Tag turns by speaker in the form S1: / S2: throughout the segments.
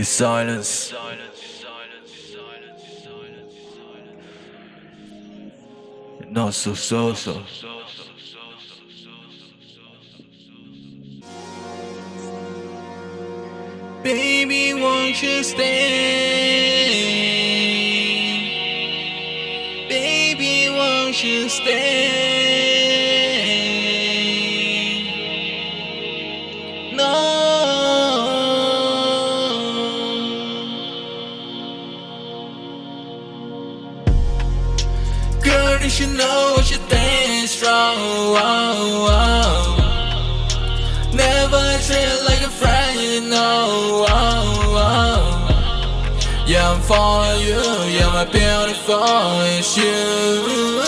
S1: is silence. Not so so so. Baby, won't you stay? Baby, won't you stay? You know what you think is wrong. Never treat like a friend, you know. Yeah, I'm for you. Yeah, my beautiful is you.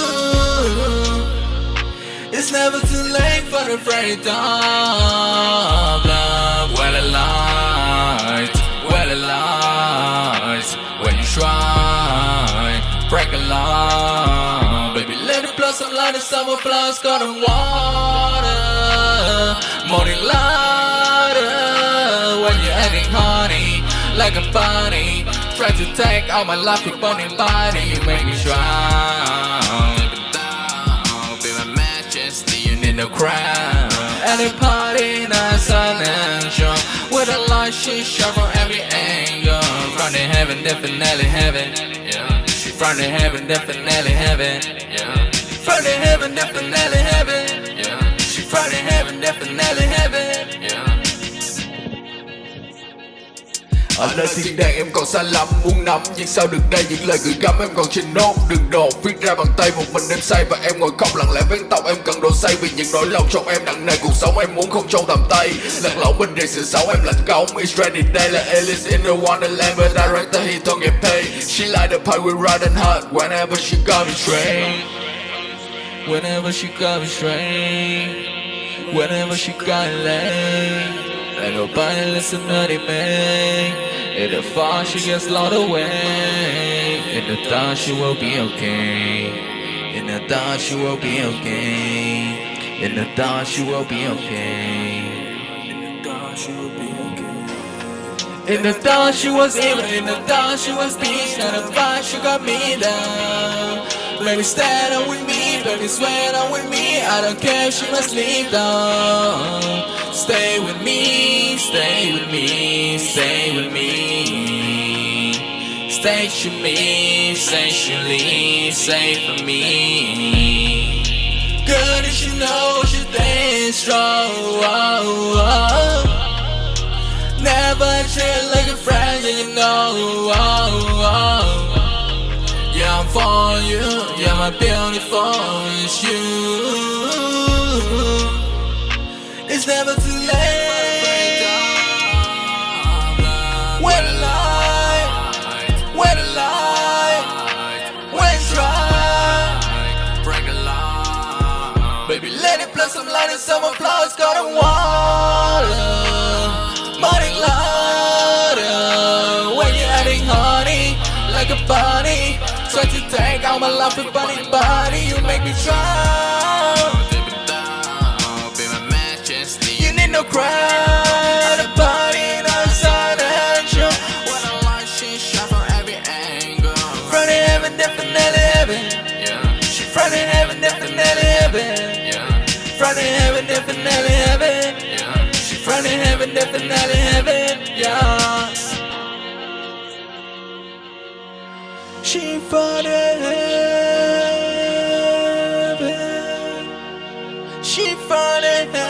S1: It's never too late for the break blossom like the summer flowers got water. Morning lighter. When you're adding honey, like a bunny. Try to take all my life with burning body. You make me strong. Be my majesty, you need no crown. At a party, nice and strong. With a light, she shine from every angle. From the heaven, definitely heaven. Yeah. From the heaven, definitely heaven. Yeah. The heaven, definitely heaven. Yeah. She the heaven, definitely heaven. Yeah.
S2: Ở nơi thiên đàng em còn xa lắm muốn nắm. Nhưng sao được đây? Những lời gửi gắm em còn trên nốt Đừng đột viết ra bằng tay một mình em say Và em ngồi khóc lặng lẽ vén tóc em cần đồ say Vì những nỗi lòng trong em nặng nề. Cuộc sống em muốn không trong tầm tay. Lật lỏng bên rìa sự xấu em lạnh cống It's ready day là Alice in the Wonderland But director he don't get paid She like the part we riding hard Whenever she got me straight
S1: Whenever she got me straight Whenever she got late Ain't nobody listen to the man. In the fall she gets lost away In the dark she will be okay. In the dark she will be okay. In the dark she will be okay. In the dark she will be okay In the she was evil In the dark she was peace And the fire she got me down Baby stand up with me Baby swear up with me I don't care if she must leave down Stay with me, stay with me, stay with me. Stay to me, essentially, stay for me. Girl, did you know you think strong? Never Baby, let it blossom like the summer flowers got in water. Morning lighter. When you're adding honey, like a bunny. Try to take all my life with bunny body. You make me drown. no crowd about it outside the show.
S2: When I like she shot from every angle.
S1: From the heaven, definitely heaven.
S2: Yeah.
S1: She from the heaven, definitely heaven.
S2: Yeah.
S1: From the heaven, definitely heaven.
S2: Yeah.
S1: She from heaven, definitely heaven. Yeah. She from the heaven. She from the heaven.